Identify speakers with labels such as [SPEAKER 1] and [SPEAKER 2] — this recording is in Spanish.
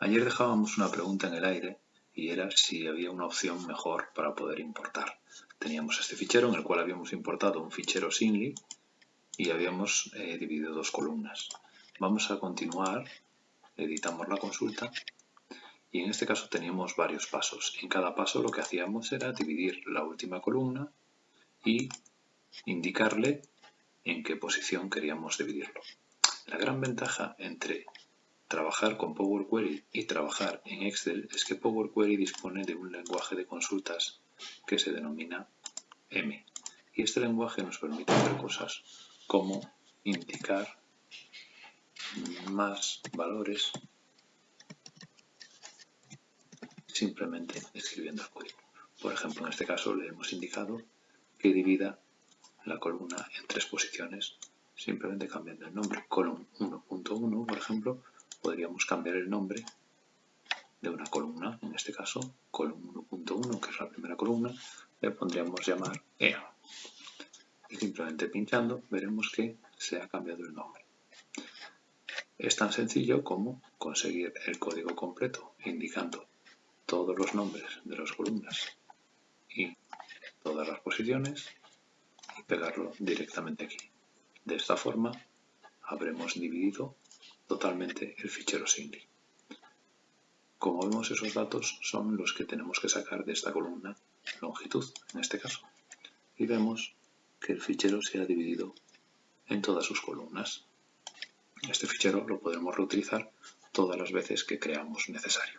[SPEAKER 1] Ayer dejábamos una pregunta en el aire y era si había una opción mejor para poder importar. Teníamos este fichero en el cual habíamos importado un fichero singly y habíamos eh, dividido dos columnas. Vamos a continuar, editamos la consulta y en este caso teníamos varios pasos. En cada paso lo que hacíamos era dividir la última columna y indicarle en qué posición queríamos dividirlo. La gran ventaja entre trabajar con Power Query y trabajar en Excel es que Power Query dispone de un lenguaje de consultas que se denomina M. Y este lenguaje nos permite hacer cosas como indicar más valores simplemente escribiendo el código. Por ejemplo, en este caso le hemos indicado que divida la columna en tres posiciones simplemente cambiando el nombre 1.1, por ejemplo, podríamos el nombre de una columna, en este caso column 1.1, que es la primera columna, le pondríamos llamar EA. Y simplemente pinchando veremos que se ha cambiado el nombre. Es tan sencillo como conseguir el código completo indicando todos los nombres de las columnas y todas las posiciones y pegarlo directamente aquí. De esta forma habremos dividido totalmente el fichero single. Como vemos esos datos son los que tenemos que sacar de esta columna longitud en este caso y vemos que el fichero se ha dividido en todas sus columnas. Este fichero lo podremos reutilizar todas las veces que creamos necesario.